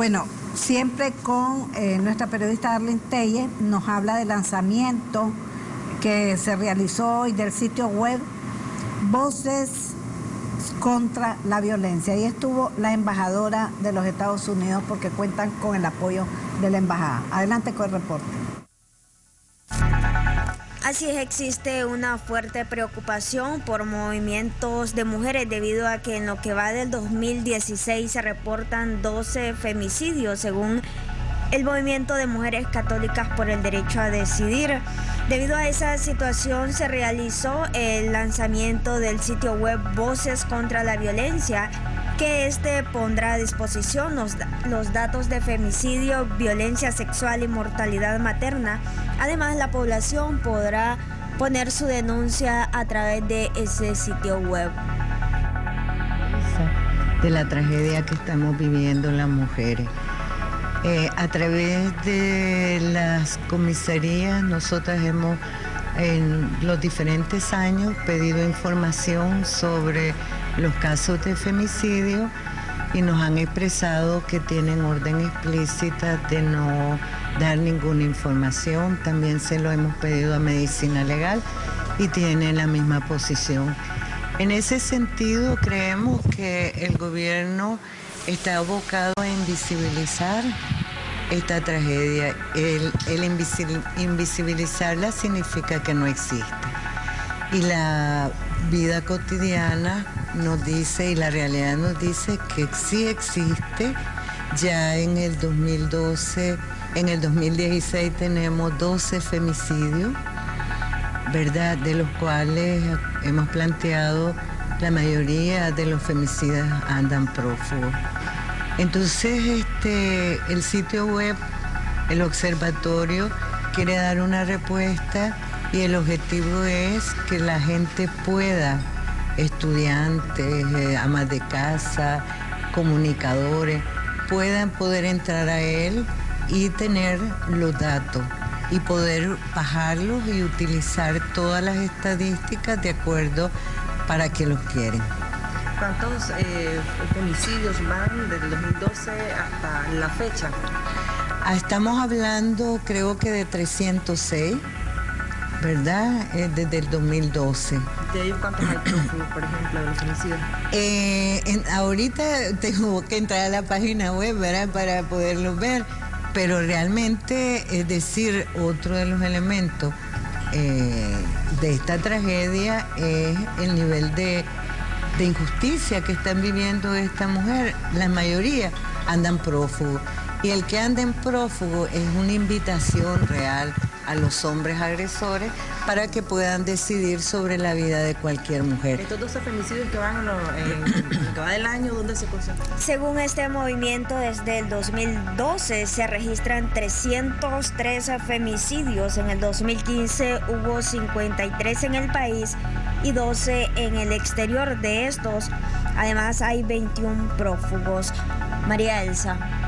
Bueno, siempre con eh, nuestra periodista Arlene Telle nos habla del lanzamiento que se realizó y del sitio web Voces contra la violencia. Ahí estuvo la embajadora de los Estados Unidos porque cuentan con el apoyo de la embajada. Adelante con el reporte. Así es, existe una fuerte preocupación por movimientos de mujeres debido a que en lo que va del 2016 se reportan 12 femicidios según el movimiento de mujeres católicas por el derecho a decidir. Debido a esa situación se realizó el lanzamiento del sitio web Voces contra la Violencia que este pondrá a disposición los, los, datos de femicidio, violencia sexual y mortalidad materna. Además, la población podrá poner su denuncia a través de ese sitio web. De la tragedia que estamos viviendo las mujeres. Eh, a través de las comisarías, nosotras hemos en los diferentes años pedido información sobre los casos de femicidio y nos han expresado que tienen orden explícita de no dar ninguna información. También se lo hemos pedido a Medicina Legal y tienen la misma posición. En ese sentido, creemos que el gobierno está abocado a invisibilizar esta tragedia. El, invisibilizarla significa que no existe. Y la vida cotidiana nos dice y la realidad nos dice que sí existe. Ya en el 2012, en el 2016 tenemos 12 femicidios, ¿verdad? De los cuales hemos planteado la mayoría de los femicidas andan prófugos. Entonces, este, el sitio web, el observatorio, quiere dar una respuesta y el objetivo es que la gente pueda, estudiantes, eh, amas de casa, comunicadores, puedan poder entrar a él y tener los datos y poder bajarlos y utilizar todas las estadísticas de acuerdo para que los quieren. ¿Cuántos eh, femicidios van desde el 2012 hasta la fecha? Ah, estamos hablando creo que de 306, ¿verdad? Eh, desde el 2012. ¿De ellos cuántos hay prófugos, por ejemplo, de los femicidios? Eh, ahorita tengo que entrar a la página web, ¿verdad? Para poderlos ver, pero realmente, es decir, otro de los elementos eh, de esta tragedia es el nivel de, de, injusticia que están viviendo esta mujer. La mayoría andan prófugos. Y el que anda en prófugo es una invitación real a los hombres agresores para que puedan decidir sobre la vida de cualquier mujer. Estos 12 femicidios que van en, que va del año, ¿dónde se concentran? Según este movimiento, desde el 2012 se registran 313 femicidios. En el 2015 hubo 53 en el país y 12 en el exterior de estos. Además hay 21 prófugos. María Elsa.